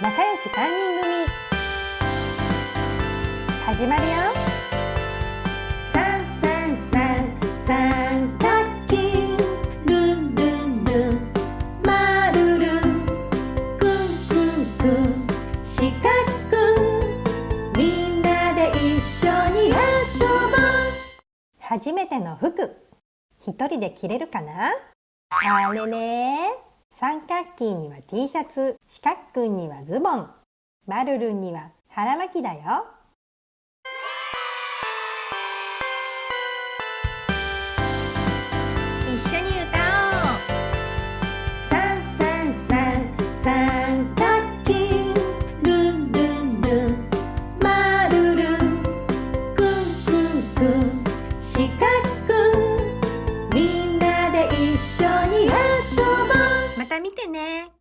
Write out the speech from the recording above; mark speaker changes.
Speaker 1: 仲良し3人組。始まるよ。
Speaker 2: 三三三三角形ルンルンルン。マルルンクンクンクン四角くん。みんなで一緒に遊ぼう。
Speaker 1: 初めての服一人で着れるかな？あれれ三角形には T シャツ四角くんにはズボン。マルルンには腹巻きだよ。一緒にね。